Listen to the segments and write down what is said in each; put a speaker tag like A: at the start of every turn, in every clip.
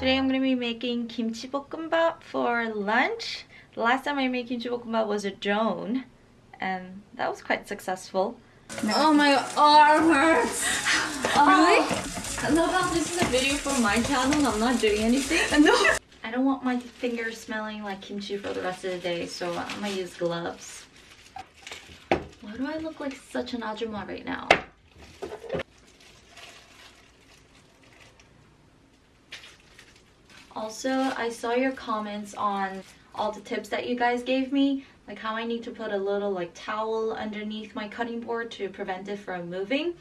A: Today I'm going to be making kimchi bokkeumbap for lunch. The last time I made kimchi bokkeumbap was a drone and that was quite successful.
B: Oh my arm hurts. Oh.
A: Really?
B: I love how this is a video for my channel. I'm not doing anything.
A: No. I don't want my fingers smelling like kimchi for the rest of the day, so I'm gonna use gloves. Why do I look like such an ajumma right now? Also, I saw your comments on all the tips that you guys gave me, like how I need to put a little like towel underneath my cutting board to prevent it from moving.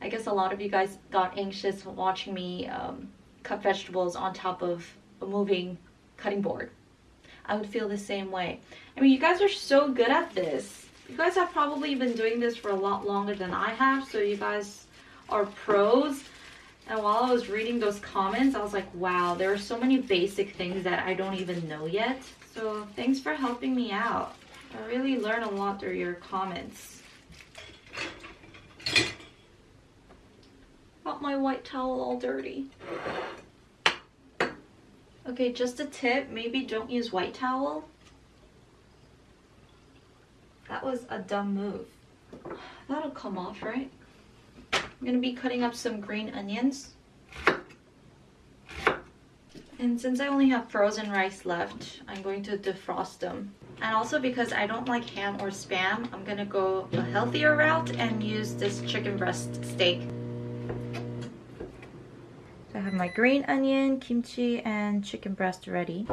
A: I guess a lot of you guys got anxious watching me um, cut vegetables on top of a moving cutting board. I would feel the same way. I mean, you guys are so good at this. You guys have probably been doing this for a lot longer than I have, so you guys are pros. And while I was reading those comments, I was like, wow, there are so many basic things that I don't even know yet. So thanks for helping me out. I really learned a lot through your comments. Got my white towel all dirty. Okay, just a tip, maybe don't use white towel. That was a dumb move. That'll come off, right? I'm gonna be cutting up some green onions. And since I only have frozen rice left, I'm going to defrost them. And also because I don't like ham or spam, I'm gonna go a healthier route and use this chicken breast steak. So I have my green onion, kimchi, and chicken breast ready.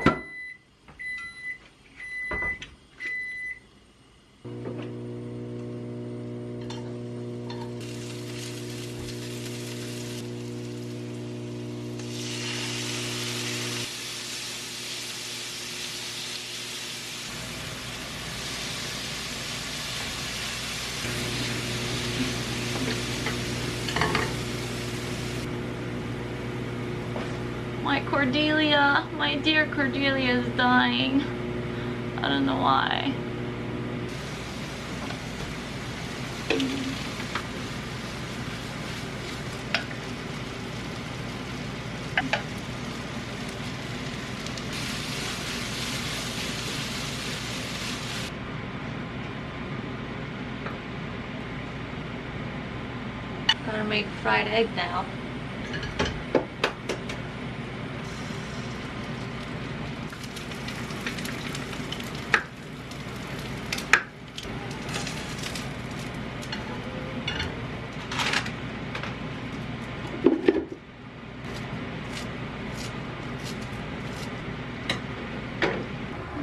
A: My Cordelia, my dear Cordelia is dying. I don't know why. Gonna make fried egg now.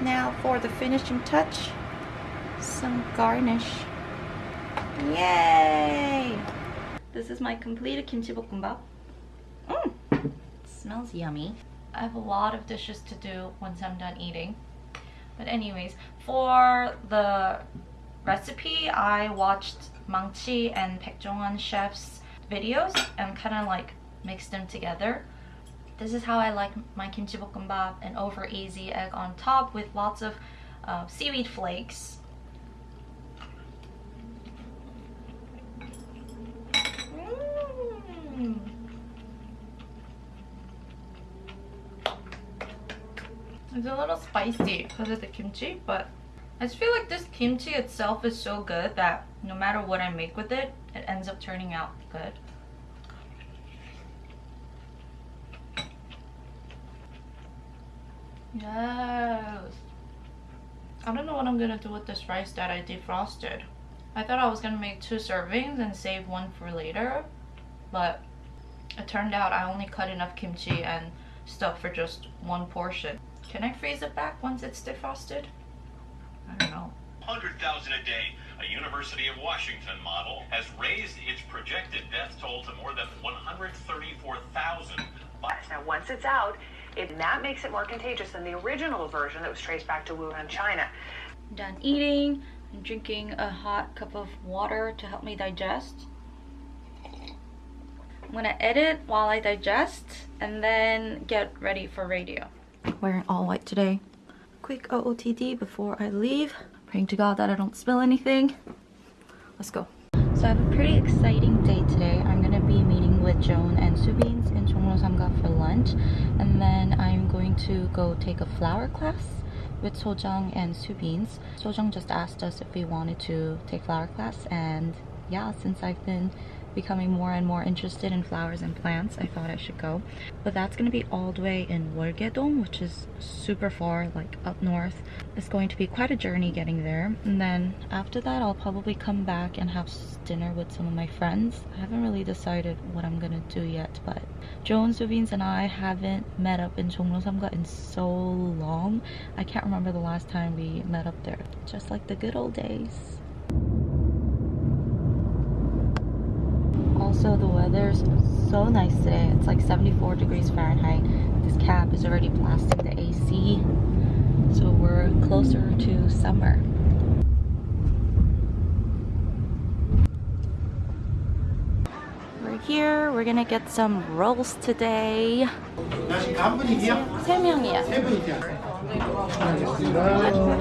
A: Now for the finishing touch, some garnish. Yay! This is my completed kimchi bokkeumbap. Mm, smells yummy. I have a lot of dishes to do once I'm done eating. But anyways, for the recipe, I watched Maangchi and Baek chef's videos and kind of like mixed them together. This is how I like my kimchi bokkeumbap, an over easy egg on top with lots of uh, seaweed flakes. Mm. It's a little spicy because of the kimchi, but I just feel like this kimchi itself is so good that no matter what I make with it, it ends up turning out good. Yes. I don't know what I'm gonna do with this rice that I defrosted. I thought I was gonna make two servings and save one for later, but it turned out I only cut enough kimchi and stuff for just one portion. Can I freeze it back once it's defrosted? I don't know.
C: 100,000 a day. A University of Washington model has raised its projected death toll to more than 134,000.
D: Now, once it's out, it, that makes it more contagious than the original version that was traced back to Wuhan, China.
A: Done eating. I'm drinking a hot cup of water to help me digest. I'm gonna edit while I digest and then get ready for radio. Wearing all white today. Quick OOTD before I leave. Praying to God that I don't spill anything. Let's go. So I have a pretty exciting day today. I'm gonna be meeting with Joan and Subins for lunch. And then I'm going to go take a flower class with Sojung and Subins. Sojung just asked us if we wanted to take flower class and yeah, since I've been becoming more and more interested in flowers and plants, I thought I should go. But that's gonna be all the way in Wolgyedong, which is super far, like up north. It's going to be quite a journey getting there. And then after that, I'll probably come back and have dinner with some of my friends. I haven't really decided what I'm gonna do yet, but Joan Subins and I haven't met up in Jongno in so long. I can't remember the last time we met up there. Just like the good old days. Also, the weather's so nice today. It's like 74 degrees Fahrenheit. This cab is already blasting the AC. So we're closer to summer. We're here. We're gonna get some rolls today.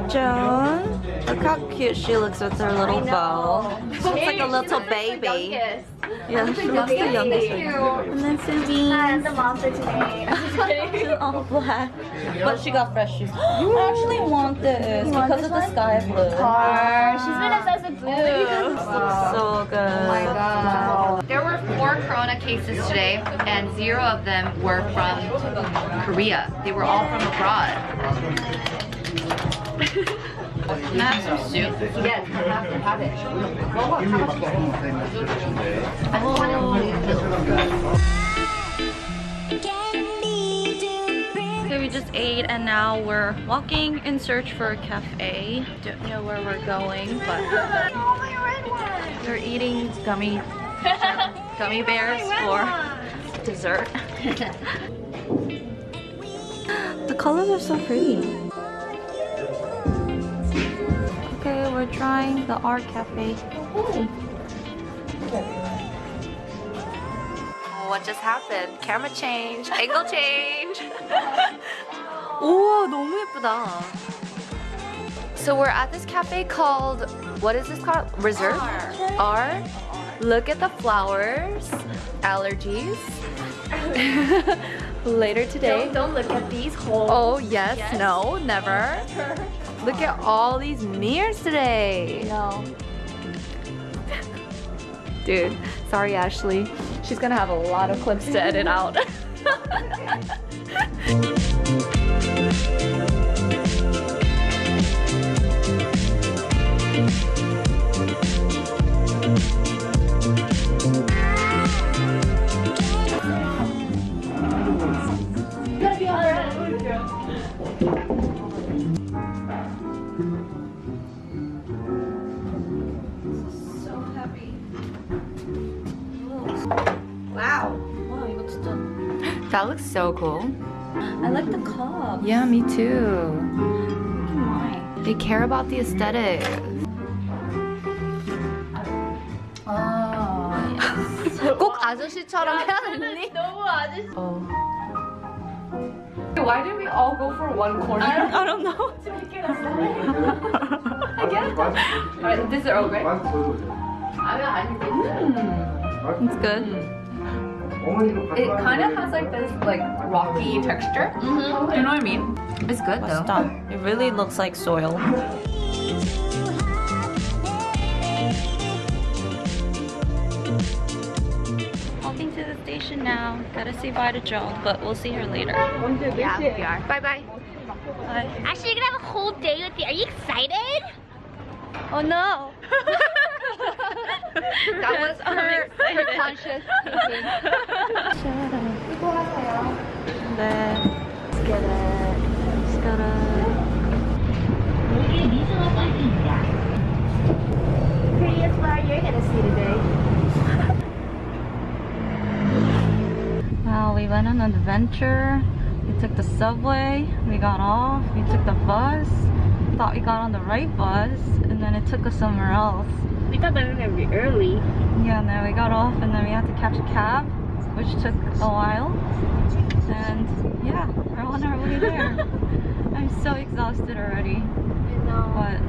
A: Joan, look how cute she looks with her little bow. She looks like a little baby. Yeah, she looks the youngest. And then Susie.
E: I'm the monster today.
A: She's all black. But she got fresh shoes. I actually want this because of the sky blue. Car.
E: She's been obsessed with oh, blue.
A: This looks so good.
E: Oh my god. There were four corona cases today, and zero of them were from Korea. They were all from abroad. Some soup? Yes, have to have it.
A: Okay, we just ate and now we're walking in search for a cafe. Don't know where we're going, but we're eating gummy gummy bears for dessert. the colors are so pretty. Okay, we're trying the art cafe. What just happened? Camera change, angle change. 오, 너무 예쁘다. So we're at this cafe called, what is this called? Reserve? R. Look at the flowers. Allergies. Later today.
E: Don't look at these holes.
A: Oh, yes, no, never. Look at all these mirrors today.
E: No.
A: Dude, sorry, Ashley. She's gonna have a lot of clips to edit out.
E: Wow.
A: wow, 이거 진짜.
E: That looks so cool.
A: I like the cup.
E: Yeah, me too.
A: Why?
E: They care about the aesthetic.
A: 아,
E: 꼭 아저씨처럼 해야 되니?
B: 너무 아저씨.
E: Oh.
B: Why did we all go for one corner?
A: I don't know.
B: Alright, this is okay. 아니 아니.
A: It's good.
B: It kind of has like this like rocky texture.
E: Mm-hmm.
B: You know what I mean?
E: It's good though.
A: Stop. It really looks like soil. Walking to the station now. Gotta say bye to Joan, but we'll see her later.
E: Yeah, we are. Bye bye.
A: Bye.
F: Actually, you're gonna have a whole day with you. Are you excited?
A: Oh no!
E: That was her
A: excited.
E: conscious
A: 네. Let's get it. Let's get it.
E: Prettiest flower you're gonna see today.
A: Wow, we went on an adventure. We took the subway. We got off. We took the bus. Thought we got on the right bus, and then it took us somewhere else.
F: We thought that we were gonna be early.
A: Yeah, then we got off, and then we had to catch a cab, which took a while. And yeah, we're on our way there. I'm so exhausted already. I know. But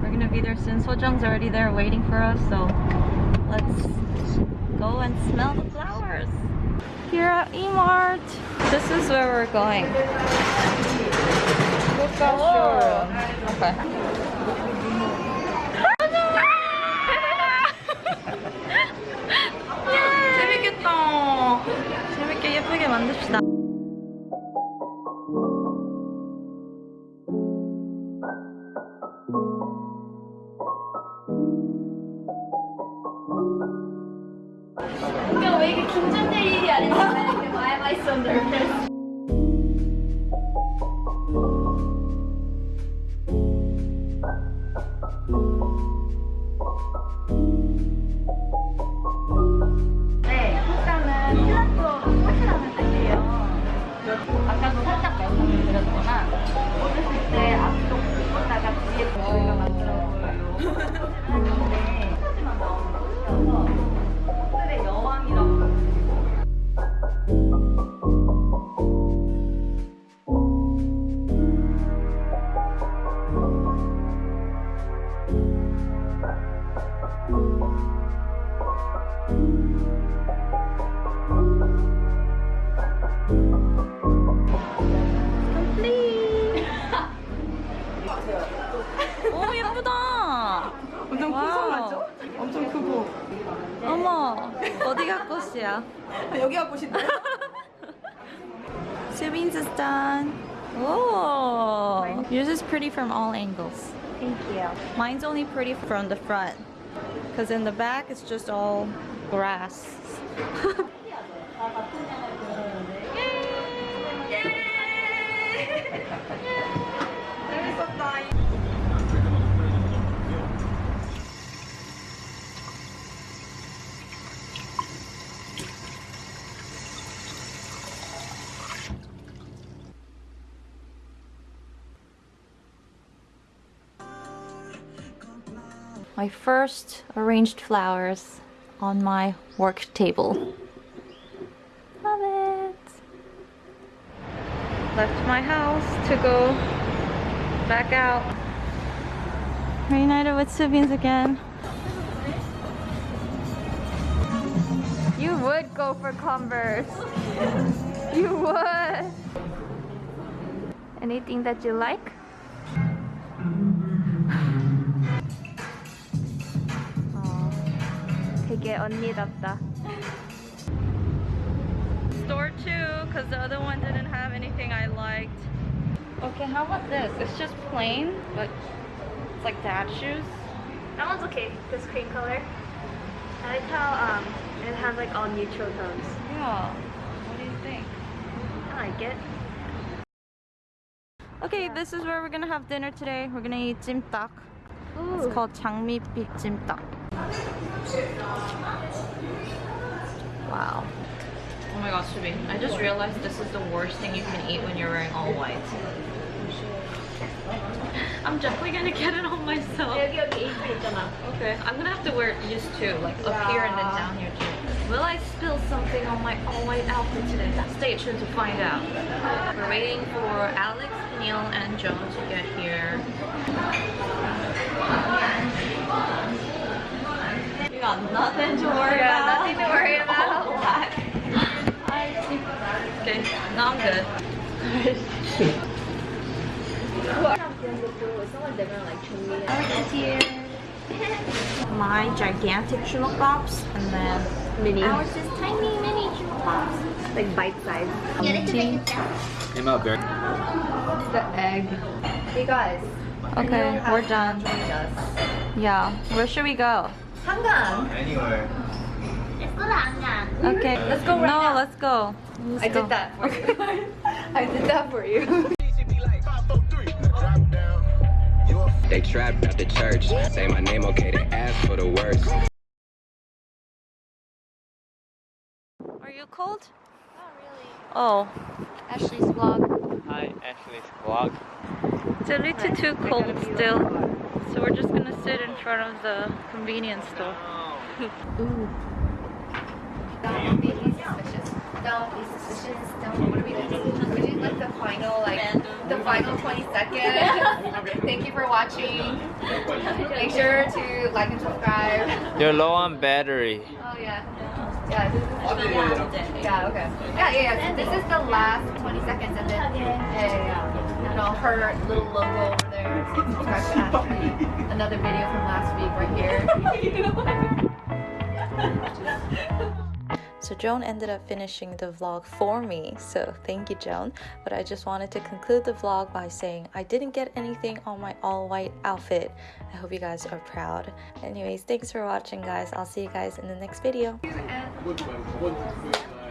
A: we're gonna be there soon. Sojung's already there waiting for us, so let's go and smell the flowers. Here at E-Mart. This is where we're going. Okay. 만듭시다. 여기가 꽃인데. 수빈's is done. Whoa. Yours is pretty from all angles.
F: Thank you.
A: Mine's only pretty from the front. Because in the back it's just all grass. my first arranged flowers on my work table. Love it. Left my house to go back out. Reunited with siblings again. You would go for Converse. you would. Anything that you like? 언니답다. Store two, because the other one didn't have anything I liked. Okay, how about this? It's just plain, but it's like dad shoes.
F: That one's okay, this cream color. I like how um, it has like all neutral tones.
A: Yeah, what do you think?
F: I like it.
A: Okay, this is where we're gonna have dinner today. We're gonna eat jjimdak. It's called 장미빛 jjimdak. Wow. Oh my gosh, Shubi, I just realized this is the worst thing you can eat when you're wearing all white. I'm definitely gonna get it on myself. Okay, I'm gonna have to wear it used to, like up here and then down here too. Will I spill something on my all-white outfit today? Stay tuned to find out. We're waiting for Alex, Neil, and Joan to get here. You got nothing to worry
E: Yeah,
A: about.
E: nothing to worry about.
A: okay, no, I'm good. My gigantic chuloppops and then
F: Mini.
A: ours is tiny mini chuloppops.
F: Like bite size.
A: Tea.
G: Came out very.
E: The egg. Hey guys.
A: Okay, we're done. Yeah, where should we go?
E: 한강.
G: Anywhere.
F: Let's go to Hangang.
A: Okay,
E: Let's go right
A: no,
E: now.
A: let's go. Let's
E: I
A: go.
E: did that for you. I did that for you.
H: They trapped at the church. Say my name, okay, they ask for the worst.
A: Are you cold? Not really. Oh,
E: Ashley's vlog.
G: Hi, Ashley's vlog.
A: it's a little too cold still. So we're just gonna sit in front of the convenience store.
E: Don't be suspicious. Don't be suspicious. Don't. What are we doing? We did like the final, like the final 20 seconds. Thank you for watching. Make sure to like and subscribe.
G: You're low on battery.
E: Oh yeah. Yeah, this is yeah, okay. Yeah, yeah, yeah. So this is the last 20 seconds, and then yeah, yeah, yeah. And all her little logo over there. Subscribe to Ashley. Another video from last week right here.
A: So Joan ended up finishing the vlog for me, so thank you Joan. But I just wanted to conclude the vlog by saying I didn't get anything on my all white outfit. I hope you guys are proud. Anyways, thanks for watching guys. I'll see you guys in the next video.
E: And